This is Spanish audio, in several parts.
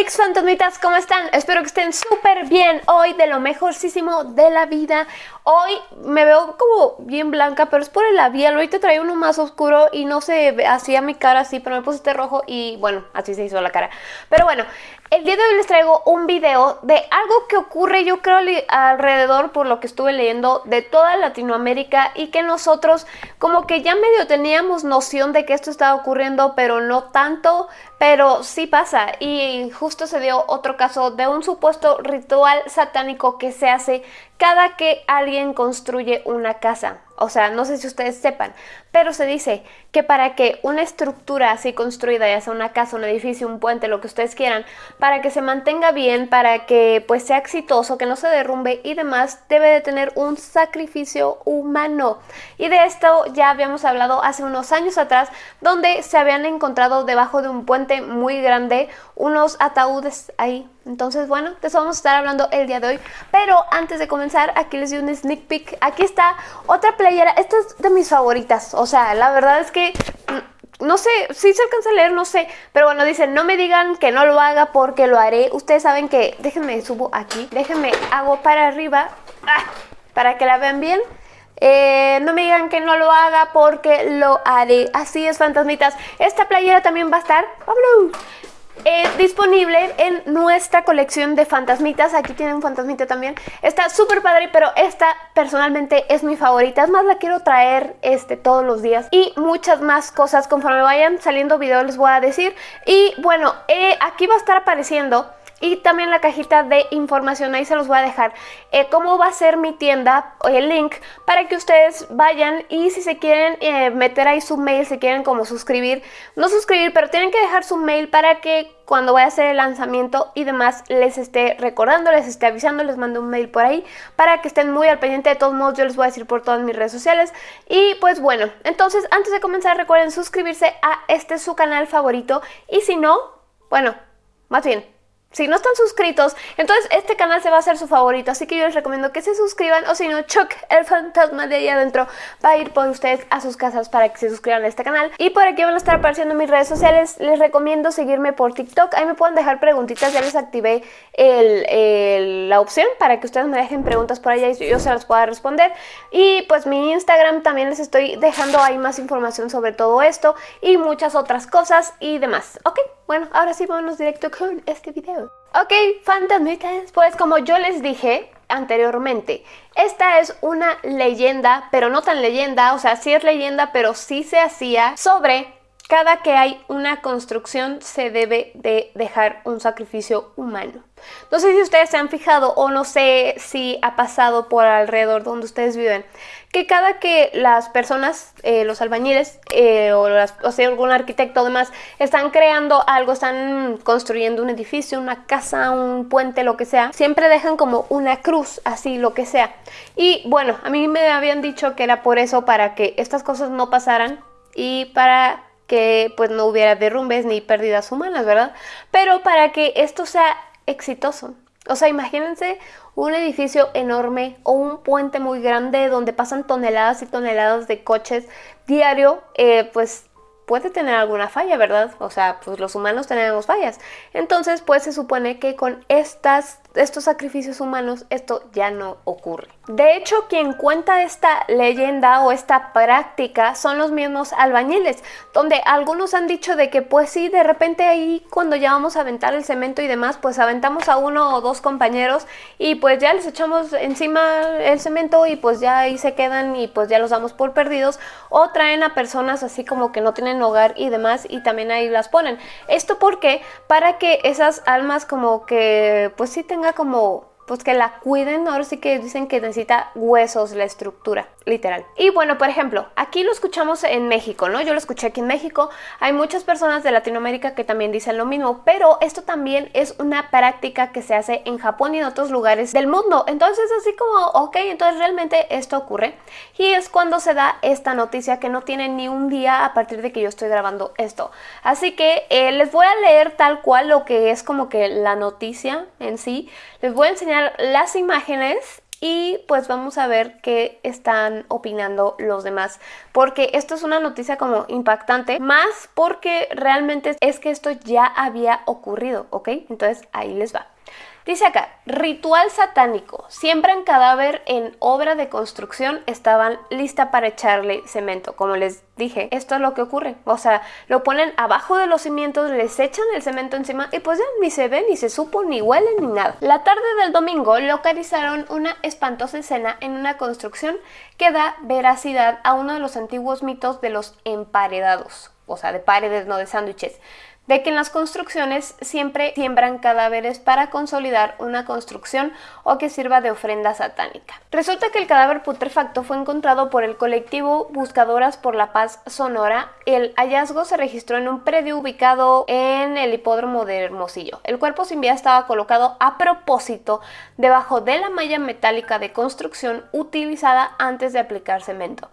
Hola fantasmitas, ¿cómo están? Espero que estén súper bien hoy, de lo mejorcísimo de la vida. Hoy me veo como bien blanca, pero es por el labial. Ahorita traía uno más oscuro y no se hacía mi cara así, pero me puse este rojo y bueno, así se hizo la cara. Pero bueno, el día de hoy les traigo un video de algo que ocurre yo creo alrededor por lo que estuve leyendo de toda Latinoamérica y que nosotros como que ya medio teníamos noción de que esto estaba ocurriendo pero no tanto, pero sí pasa y justo se dio otro caso de un supuesto ritual satánico que se hace cada que alguien construye una casa. O sea, no sé si ustedes sepan, pero se dice que para que una estructura así construida, ya sea una casa, un edificio, un puente, lo que ustedes quieran, para que se mantenga bien, para que pues sea exitoso, que no se derrumbe y demás, debe de tener un sacrificio humano. Y de esto ya habíamos hablado hace unos años atrás, donde se habían encontrado debajo de un puente muy grande unos ataúdes ahí entonces, bueno, de eso vamos a estar hablando el día de hoy. Pero antes de comenzar, aquí les doy un sneak peek. Aquí está otra Esta es de mis favoritas. O sea, la verdad es que... Mm, no sé, si se alcanza a leer, no sé. Pero bueno, dicen, no me digan que no lo haga porque lo haré. Ustedes saben que... Déjenme, subo aquí. Déjenme, hago para arriba. ¡Ah! Para que la vean bien. Eh, no me digan que no lo haga porque lo haré. Así es, fantasmitas. Esta playera también va a estar... ¡Pablo! Eh, disponible en nuestra colección de fantasmitas. Aquí tienen un fantasmita también. Está súper padre, pero esta personalmente es mi favorita. Es más, la quiero traer este, todos los días. Y muchas más cosas conforme vayan saliendo videos les voy a decir. Y bueno, eh, aquí va a estar apareciendo y también la cajita de información, ahí se los voy a dejar eh, cómo va a ser mi tienda, el link, para que ustedes vayan y si se quieren eh, meter ahí su mail, si quieren como suscribir, no suscribir, pero tienen que dejar su mail para que cuando vaya a hacer el lanzamiento y demás les esté recordando, les esté avisando, les mando un mail por ahí para que estén muy al pendiente. De todos modos yo les voy a decir por todas mis redes sociales. Y pues bueno, entonces antes de comenzar recuerden suscribirse a este su canal favorito y si no, bueno, más bien si no están suscritos, entonces este canal se va a hacer su favorito, así que yo les recomiendo que se suscriban o si no, Chuck, el fantasma de ahí adentro, va a ir por ustedes a sus casas para que se suscriban a este canal. Y por aquí van a estar apareciendo mis redes sociales, les recomiendo seguirme por TikTok, ahí me pueden dejar preguntitas, ya les activé la opción para que ustedes me dejen preguntas por allá y yo se las pueda responder. Y pues mi Instagram también les estoy dejando ahí más información sobre todo esto y muchas otras cosas y demás, ¿ok? Bueno, ahora sí vámonos directo con este video. Ok, fantasmitas, pues como yo les dije anteriormente, esta es una leyenda, pero no tan leyenda, o sea, sí es leyenda, pero sí se hacía sobre cada que hay una construcción se debe de dejar un sacrificio humano. No sé si ustedes se han fijado o no sé si ha pasado por alrededor donde ustedes viven, que cada que las personas, eh, los albañiles eh, o, o, sea, algún arquitecto o demás, están creando algo, están construyendo un edificio, una casa, un puente, lo que sea, siempre dejan como una cruz, así, lo que sea. Y bueno, a mí me habían dicho que era por eso, para que estas cosas no pasaran y para que pues no hubiera derrumbes ni pérdidas humanas, ¿verdad? Pero para que esto sea exitoso. O sea, imagínense un edificio enorme o un puente muy grande donde pasan toneladas y toneladas de coches diario, eh, pues puede tener alguna falla, ¿verdad? O sea, pues los humanos tenemos fallas. Entonces, pues se supone que con estas, estos sacrificios humanos esto ya no ocurre. De hecho, quien cuenta esta leyenda o esta práctica son los mismos albañiles, donde algunos han dicho de que pues sí, de repente ahí cuando ya vamos a aventar el cemento y demás, pues aventamos a uno o dos compañeros y pues ya les echamos encima el cemento y pues ya ahí se quedan y pues ya los damos por perdidos o traen a personas así como que no tienen hogar y demás y también ahí las ponen. Esto porque para que esas almas como que pues sí tenga como pues que la cuiden, ahora sí que dicen que necesita huesos la estructura, literal. Y bueno, por ejemplo, aquí lo escuchamos en México, ¿no? Yo lo escuché aquí en México, hay muchas personas de Latinoamérica que también dicen lo mismo, pero esto también es una práctica que se hace en Japón y en otros lugares del mundo, entonces así como, ok, entonces realmente esto ocurre y es cuando se da esta noticia que no tiene ni un día a partir de que yo estoy grabando esto. Así que eh, les voy a leer tal cual lo que es como que la noticia en sí, les voy a enseñar las imágenes y pues vamos a ver qué están opinando los demás porque esto es una noticia como impactante más porque realmente es que esto ya había ocurrido, ¿ok? Entonces ahí les va. Dice acá, ritual satánico. Siembran cadáver en obra de construcción, estaban lista para echarle cemento. Como les dije, esto es lo que ocurre. O sea, lo ponen abajo de los cimientos, les echan el cemento encima y pues ya ni se ve, ni se supo, ni huele, ni nada. La tarde del domingo localizaron una espantosa escena en una construcción que da veracidad a uno de los antiguos mitos de los emparedados. O sea, de paredes, no de sándwiches de que en las construcciones siempre siembran cadáveres para consolidar una construcción o que sirva de ofrenda satánica. Resulta que el cadáver putrefacto fue encontrado por el colectivo Buscadoras por la Paz Sonora. El hallazgo se registró en un predio ubicado en el hipódromo de Hermosillo. El cuerpo sin vida estaba colocado a propósito debajo de la malla metálica de construcción utilizada antes de aplicar cemento.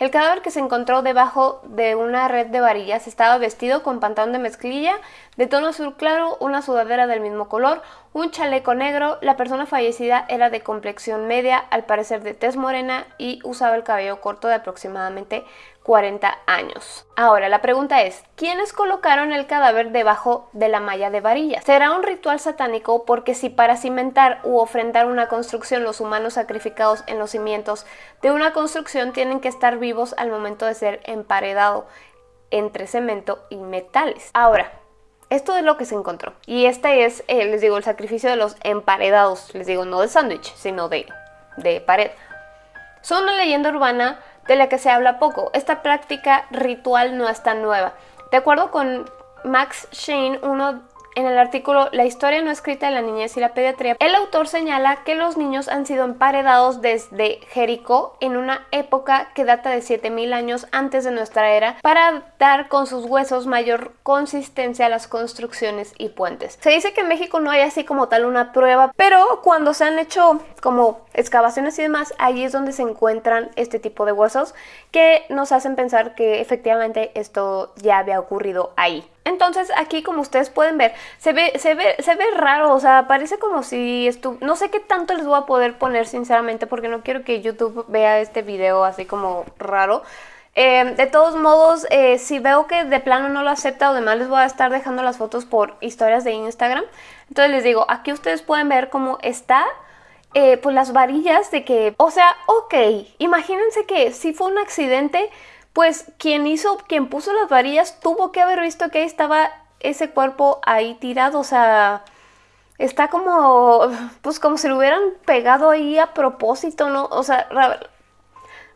El cadáver que se encontró debajo de una red de varillas estaba vestido con pantalón de mezclilla de tono azul claro, una sudadera del mismo color, un chaleco negro. La persona fallecida era de complexión media, al parecer de tez morena y usaba el cabello corto de aproximadamente 40 años. Ahora, la pregunta es, ¿quiénes colocaron el cadáver debajo de la malla de varillas? ¿Será un ritual satánico? Porque si para cimentar u ofrendar una construcción los humanos sacrificados en los cimientos de una construcción tienen que estar vivos al momento de ser emparedado entre cemento y metales. Ahora, esto es lo que se encontró. Y este es, eh, les digo, el sacrificio de los emparedados. Les digo, no de sándwich, sino de, de pared. Son una leyenda urbana de la que se habla poco. Esta práctica ritual no es tan nueva. De acuerdo con Max Shane, uno en el artículo La historia no escrita de la niñez y la pediatría, el autor señala que los niños han sido emparedados desde Jericó en una época que data de 7000 años antes de nuestra era para dar con sus huesos mayor consistencia a las construcciones y puentes. Se dice que en México no hay así como tal una prueba, pero cuando se han hecho como excavaciones y demás, ahí es donde se encuentran este tipo de huesos que nos hacen pensar que efectivamente esto ya había ocurrido ahí. Entonces aquí como ustedes pueden ver, se ve, se ve, se ve raro, o sea, parece como si estuvo, no sé qué tanto les voy a poder poner sinceramente porque no quiero que YouTube vea este video así como raro. Eh, de todos modos, eh, si veo que de plano no lo acepta o demás, les voy a estar dejando las fotos por historias de Instagram. Entonces les digo, aquí ustedes pueden ver cómo está eh, pues las varillas de que, o sea, ok, imagínense que si fue un accidente, pues quien hizo, quien puso las varillas tuvo que haber visto que ahí estaba ese cuerpo ahí tirado, o sea, está como, pues como si lo hubieran pegado ahí a propósito, ¿no? O sea,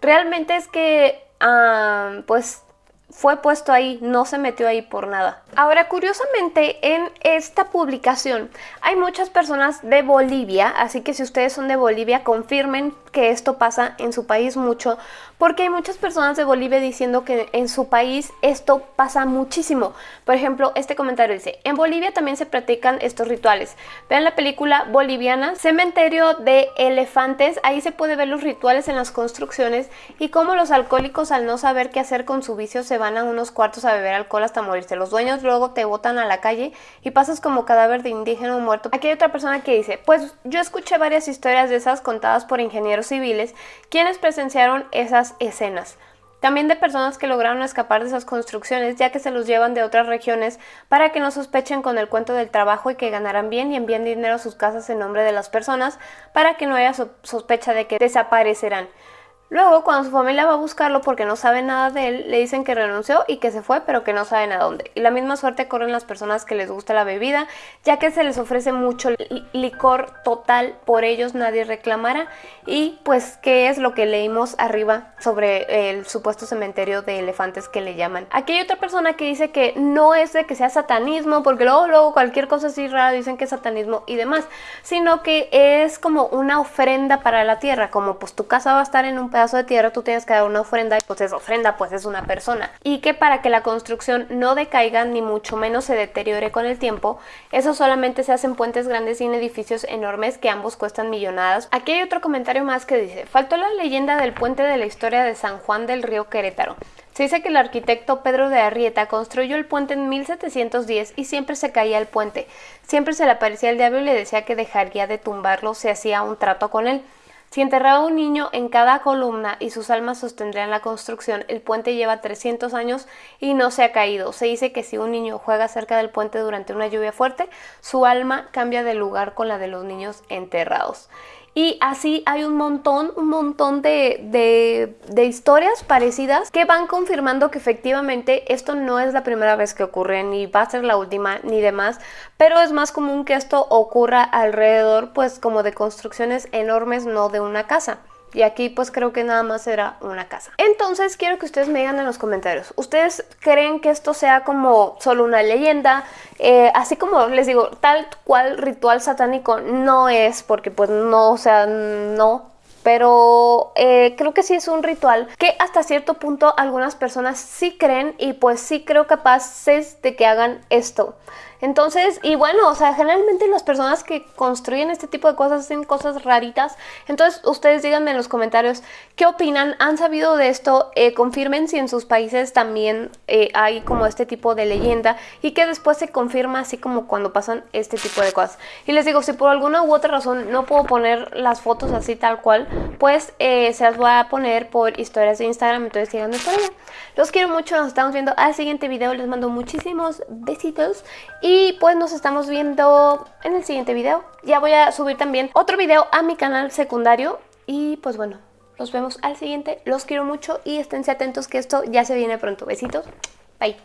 realmente es que, ah, pues fue puesto ahí, no se metió ahí por nada. Ahora, curiosamente, en esta publicación hay muchas personas de Bolivia, así que si ustedes son de Bolivia, confirmen que esto pasa en su país mucho, porque hay muchas personas de Bolivia diciendo que en su país esto pasa muchísimo. Por ejemplo, este comentario dice, en Bolivia también se practican estos rituales. Vean la película boliviana, Cementerio de Elefantes, ahí se puede ver los rituales en las construcciones y cómo los alcohólicos al no saber qué hacer con su vicio se van a unos cuartos a beber alcohol hasta morirse. Los dueños luego te botan a la calle y pasas como cadáver de indígena muerto. Aquí hay otra persona que dice, pues yo escuché varias historias de esas contadas por ingenieros civiles quienes presenciaron esas escenas. También de personas que lograron escapar de esas construcciones ya que se los llevan de otras regiones para que no sospechen con el cuento del trabajo y que ganarán bien y envíen dinero a sus casas en nombre de las personas para que no haya sospecha de que desaparecerán. Luego, cuando su familia va a buscarlo porque no sabe nada de él, le dicen que renunció y que se fue, pero que no saben a dónde. Y la misma suerte corren las personas que les gusta la bebida, ya que se les ofrece mucho licor total, por ellos nadie reclamará. Y pues, ¿qué es lo que leímos arriba sobre el supuesto cementerio de elefantes que le llaman? Aquí hay otra persona que dice que no es de que sea satanismo, porque luego, luego cualquier cosa así rara dicen que es satanismo y demás, sino que es como una ofrenda para la tierra, como pues tu casa va a estar en un pedazo de tierra tú tienes que dar una ofrenda y pues esa ofrenda pues es una persona. Y que para que la construcción no decaiga ni mucho menos se deteriore con el tiempo, eso solamente se hacen puentes grandes y en edificios enormes que ambos cuestan millonadas. Aquí hay otro comentario más que dice, faltó la leyenda del puente de la historia de San Juan del Río Querétaro. Se dice que el arquitecto Pedro de Arrieta construyó el puente en 1710 y siempre se caía el puente. Siempre se le aparecía el diablo y le decía que dejaría de tumbarlo si hacía un trato con él. Si enterraba un niño en cada columna y sus almas sostendrían la construcción, el puente lleva 300 años y no se ha caído. Se dice que si un niño juega cerca del puente durante una lluvia fuerte, su alma cambia de lugar con la de los niños enterrados. Y así hay un montón, un montón de, historias parecidas que van confirmando que efectivamente esto no es la primera vez que ocurre, ni va a ser la última, ni demás, pero es más común que esto ocurra alrededor, pues como de construcciones enormes, no de una casa. Y aquí pues creo que nada más era una casa. Entonces quiero que ustedes me digan en los comentarios, ¿ustedes creen que esto sea como solo una leyenda? Eh, así como les digo, tal cual ritual satánico no es, porque pues no, o sea, no, pero eh, creo que sí es un ritual que hasta cierto punto algunas personas sí creen y pues sí creo capaces de que hagan esto. Entonces, y bueno, o sea, generalmente las personas que construyen este tipo de cosas hacen cosas raritas. Entonces, ustedes díganme en los comentarios qué opinan, han sabido de esto, eh, confirmen si en sus países también eh, hay como este tipo de leyenda y que después se confirma así como cuando pasan este tipo de cosas. Y les digo, si por alguna u otra razón no puedo poner las fotos así tal cual, pues eh, se las voy a poner por historias de Instagram, entonces síganme por allá. Los quiero mucho, nos estamos viendo al siguiente video, les mando muchísimos besitos y pues nos estamos viendo en el siguiente video. Ya voy a subir también otro video a mi canal secundario. Y pues bueno, nos vemos al siguiente. Los quiero mucho y esténse atentos que esto ya se viene pronto. Besitos. Bye.